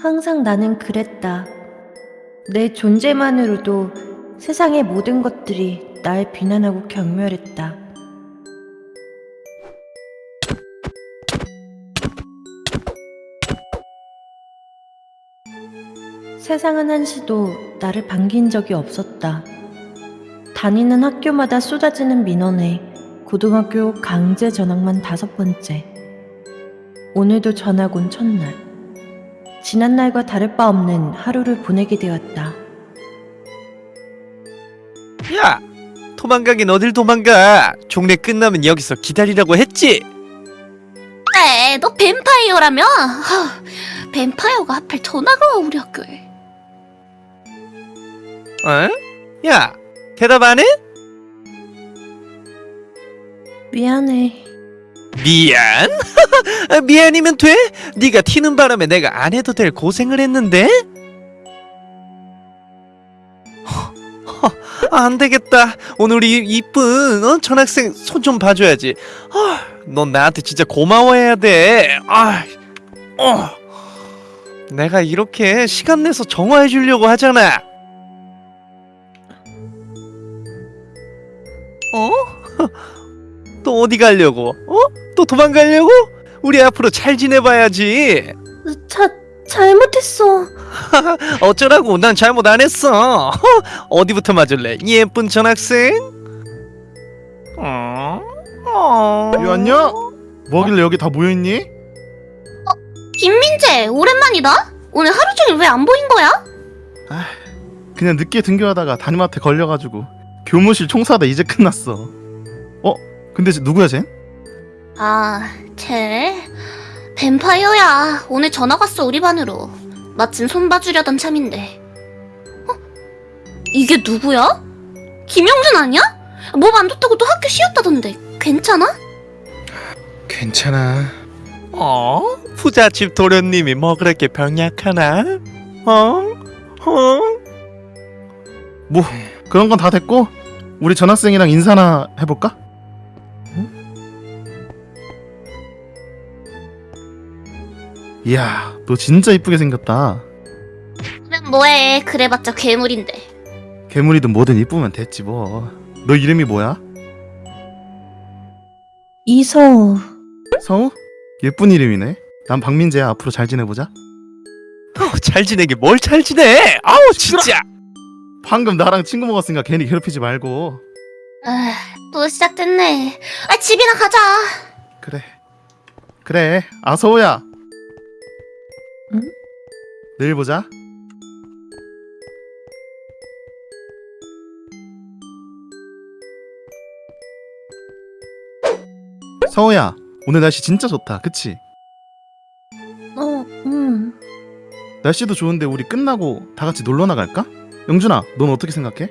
항상 나는 그랬다. 내 존재만으로도 세상의 모든 것들이 날 비난하고 경멸했다. 세상은 한시도 나를 반긴 적이 없었다. 다니는 학교마다 쏟아지는 민원에 고등학교 강제 전학만 다섯 번째. 오늘도 전학 온 첫날. 지난날과 다를 바 없는 하루를 보내게 되었다. 야! 도망가긴 어딜 도망가! 종례 끝나면 여기서 기다리라고 했지? 에, 너 뱀파이어라며? 하, 뱀파이어가 하필 우리 학교에. 어? 야! 대답 안 해? 미안해. 미안? 아, 미안이면 돼? 네가 튀는 바람에 내가 안 해도 될 고생을 했는데? 허, 안 되겠다. 오늘 우리 이쁜 어? 전학생 손 좀 봐줘야지. 아, 넌 나한테 진짜 고마워해야 돼. 아, 어. 내가 이렇게 시간 내서 정화해 주려고 하잖아. 어? 또 어디 가려고? 어? 또 도망가려고? 우리 앞으로 잘 지내봐야지. 자, 잘못했어. 어쩌라고? 난 잘못 안 했어. 어디부터 맞을래? 이 예쁜 전학생? 어? 어? 유한냐? 뭐길래 여기 다 모여있니? 김민재, 오랜만이다. 오늘 하루 종일 왜 안 보인 거야? 그냥 늦게 등교하다가 담임한테 걸려가지고 교무실 총사다 이제 끝났어 어? 근데 쟤 누구야 쟤? 아, 쟤 뱀파이어야. 오늘 전학 왔어 우리 반으로. 마침 손 봐주려던 참인데. 어? 이게 누구야? 김영준 아니야? 몸 안 좋다고 또 학교 쉬었다던데. 괜찮아? 괜찮아. 어? 부잣집 도련님이 뭐 그렇게 병약하나? 어? 어? 뭐 그런 건 다 됐고 우리 전학생이랑 인사나 해볼까? 이야 너 진짜 이쁘게 생겼다 그럼 뭐해? 그래봤자 괴물인데. 괴물이든 뭐든 이쁘면 됐지 뭐너 이름이 뭐야? 이서우. 서우? 예쁜 이름이네 난 박민재야 앞으로 잘 지내보자 어, 잘 지내게 뭘 잘 지내? 아우 진짜. 방금 나랑 친구 먹었으니까 괜히 괴롭히지 말고 아, 또 시작됐네. 아, 집이나 가자. 그래 그래 아 서우야 응? 내일 보자 서우야 오늘 날씨 진짜 좋다 그치? 어, 음. 날씨도 좋은데 우리 끝나고 다 같이 놀러 나갈까? 영준아 넌 어떻게 생각해?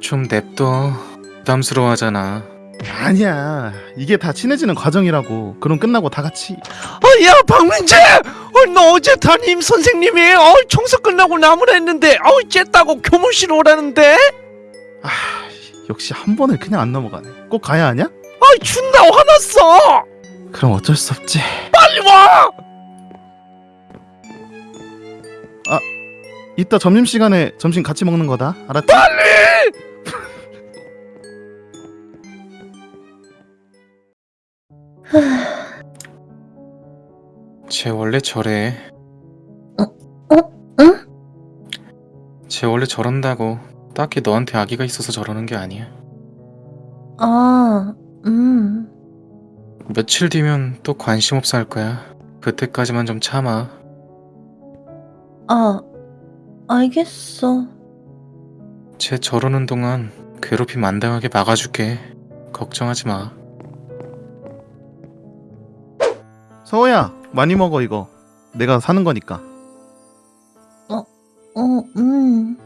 좀 냅둬. 부담스러워하잖아. 아니야 이게 다 친해지는 과정이라고 그럼 끝나고 다 같이 어, 야 박민재, 어, 너 어제 담임 선생님이 어, 청소 끝나고 나무라 했는데, 어, 쨌다고 교무실 오라는데? 아 역시 한 번을 그냥 안 넘어가네 꼭 가야 하냐? 아, 준다 화났어. 그럼 어쩔 수 없지 빨리 와. 이따 점심시간에 점심 같이 먹는 거다 알았지? 쟤 원래 저래. 어? 응? 쟤 원래 저런다고. 딱히 너한테 아기가 있어서 저러는 게 아니야. 아, 음. 며칠 뒤면 또 관심 없어 할 거야. 그때까지만 좀 참아. 아, 알겠어. 쟤 저러는 동안 괴롭힘 안 당하게 막아줄게. 걱정하지 마. 서호야 많이 먹어 이거 내가 사는 거니까 어, 음.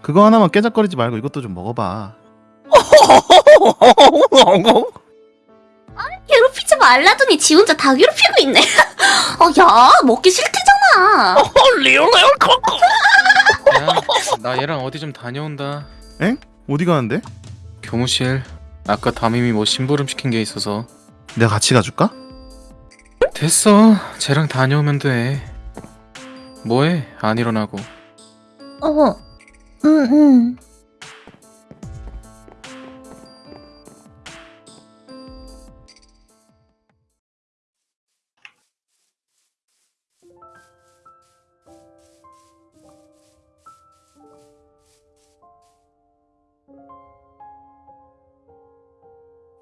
그거 하나만 깨작거리지 말고 이것도 좀 먹어봐 괴롭히지 말라더니 지 혼자 다 괴롭히고 있네. 어, 야, 먹기 싫대잖아. 리얼레어 야, 나 얘랑 어디 좀 다녀온다. 어디 가는데? 교무실. 아까 담임이 뭐 심부름 시킨 게 있어서. 내가 같이 가줄까? 됐어. 쟤랑 다녀오면 돼. 뭐해? 안 일어나고. 어, 응, 응.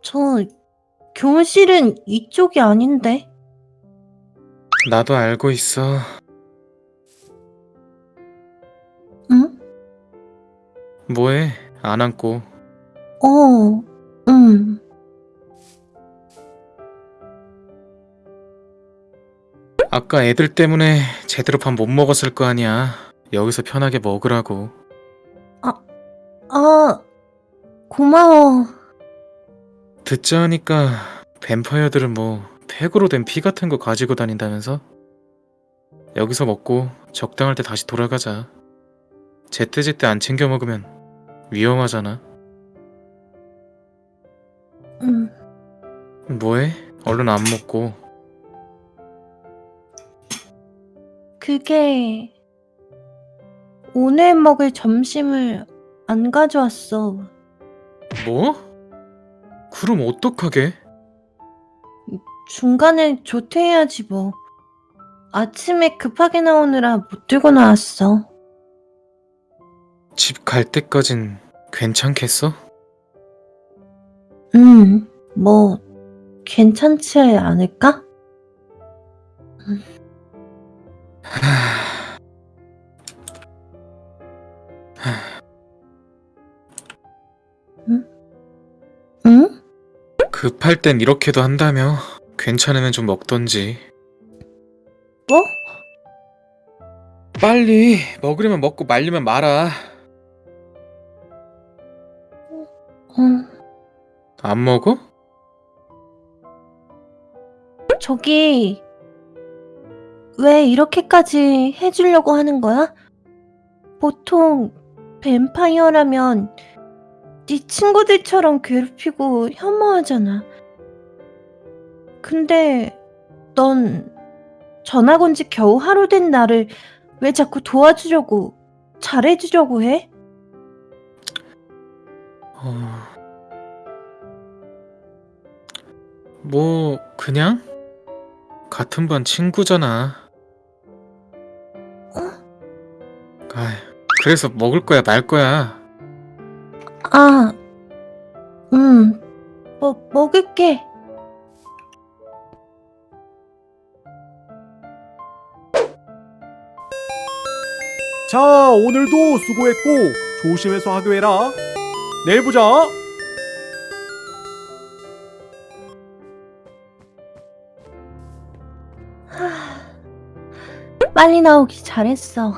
저 교실은 이쪽이 아닌데. 나도 알고 있어. 응? 뭐해? 안 앉고. 어, 응. 아까 애들 때문에 제대로 밥 못 먹었을 거 아니야. 여기서 편하게 먹으라고. 아, 고마워. 듣자 하니까 뱀파이어들은 뭐 팩으로 된 피 같은 거 가지고 다닌다면서? 여기서 먹고 적당할 때 다시 돌아가자. 제때제때 안 챙겨 먹으면 위험하잖아. 응. 뭐해? 얼른 안 먹고. 그게 오늘 먹을 점심을 안 가져왔어. 뭐? 그럼 어떡하게? 중간에 조퇴해야지 뭐. 아침에 급하게 나오느라 못 들고 나왔어. 집 갈 때까진 괜찮겠어? 음, 뭐 괜찮지 않을까? 응? 급할 땐 이렇게도 한다며. 괜찮으면 좀 먹던지. 뭐? 빨리 먹으려면 먹고 말리면 말아. 응. 안 먹어? 저기 왜 이렇게까지 해주려고 하는 거야? 보통 뱀파이어라면 네 친구들처럼 괴롭히고 혐오하잖아. 근데 넌 전학 온 지 겨우 하루 된 나를 왜 자꾸 도와주려고 잘해주려고 해? 어... 뭐 그냥 같은 반 친구잖아. 아, 그래서 먹을 거야 말 거야. 아, 음, 뭐 먹을게. 자, 오늘도 수고했고 조심해서 하교해라. 내일 보자. 빨리 나오기 잘했어.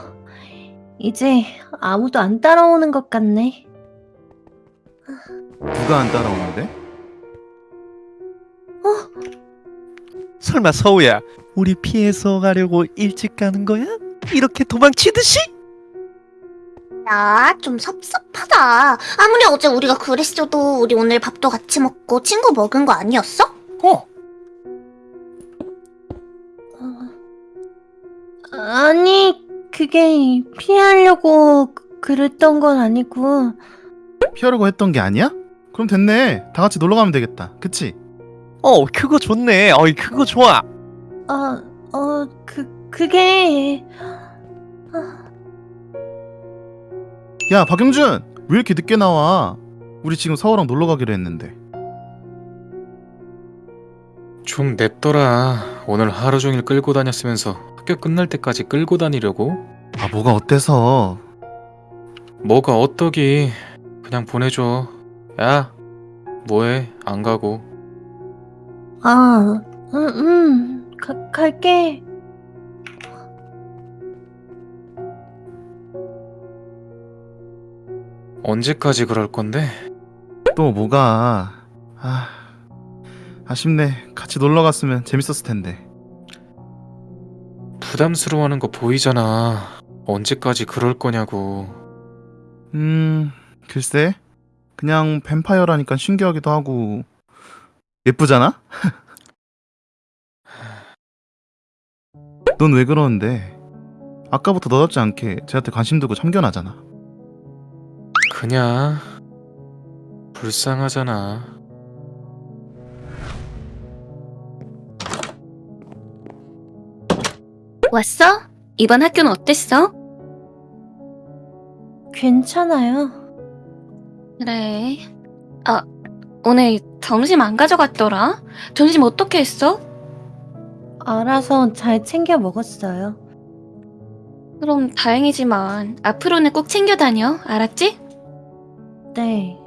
이제 아무도 안 따라오는 것 같네. 누가 안 따라오는데? 설마 서우야 우리 피해서 가려고 일찍 가는 거야? 이렇게 도망치듯이? 야, 좀 섭섭하다. 아무리 어제 우리가 그랬어도 우리 오늘 밥도 같이 먹고 친구 먹은 거 아니었어? 어, 어, 아니, 그게 피하려고 그- 그랬던 건 아니고, 피하려고 했던 게 아니야? 그럼 됐네. 다 같이 놀러 가면 되겠다. 그치? 어 그거 좋네 어이 그거 좋아 어, 어, 그, 그게, 야, 박영준! 왜 이렇게 늦게 나와? 우리 지금 서우랑 놀러 가기로 했는데. 좀 냅둬라. 오늘 하루 종일 끌고 다녔으면서 학교 끝날 때까지 끌고 다니려고? 아, 뭐가 어때서? 뭐가 어떠기? 그냥 보내줘. 야, 뭐해? 안 가고. 아, 음, 음, 가, 갈게. 언제까지 그럴 건데? 또 뭐가? 아, 아쉽네. 같이 놀러 갔으면 재밌었을 텐데. 부담스러워하는 거 보이잖아. 언제까지 그럴 거냐고. 음, 글쎄. 그냥 뱀파이어라니까 신기하기도 하고. 예쁘잖아? 넌 왜 그러는데? 아까부터 너답지 않게 쟤한테 관심 두고 참견하잖아. 그냥 불쌍하잖아. 왔어? 이번 학교는 어땠어? 괜찮아요. 그래. 아, 오늘 점심 안 가져갔더라? 점심 어떻게 했어? 알아서 잘 챙겨 먹었어요. 그럼 다행이지만 앞으로는 꼭 챙겨 다녀. 알았지? 네.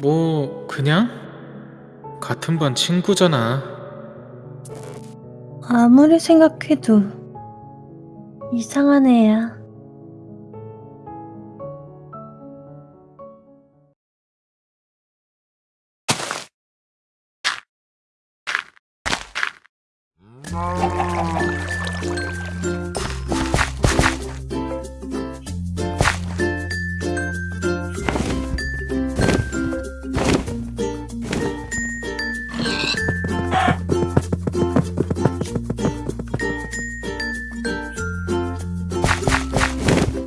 뭐 그냥 같은 반 친구잖아. 아무리 생각해도 이상한 애야. Oh.